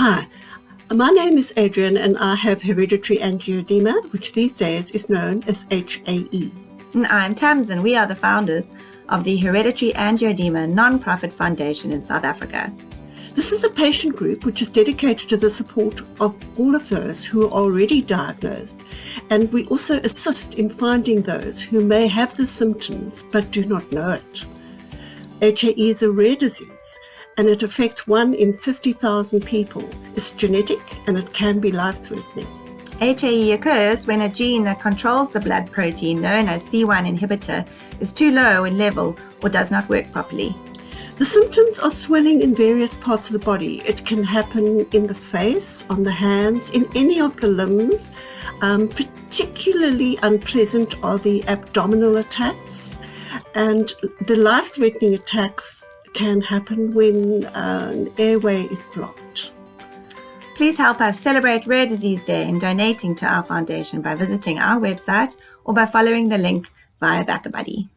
Hi, my name is Adrian and I have hereditary angioedema, which these days is known as HAE. And I'm Tamsin. We are the founders of the Hereditary Angioedema Non-Profit Foundation in South Africa. This is a patient group which is dedicated to the support of all of those who are already diagnosed, and we also assist in finding those who may have the symptoms but do not know it. HAE is a rare disease and it affects one in 50,000 people. It's genetic and it can be life-threatening. HAE occurs when a gene that controls the blood protein known as C1 inhibitor is too low in level or does not work properly. The symptoms are swelling in various parts of the body. It can happen in the face, on the hands, in any of the limbs. Um, particularly unpleasant are the abdominal attacks and the life-threatening attacks can happen when an airway is blocked. Please help us celebrate Rare Disease Day in donating to our foundation by visiting our website or by following the link via BackaBuddy.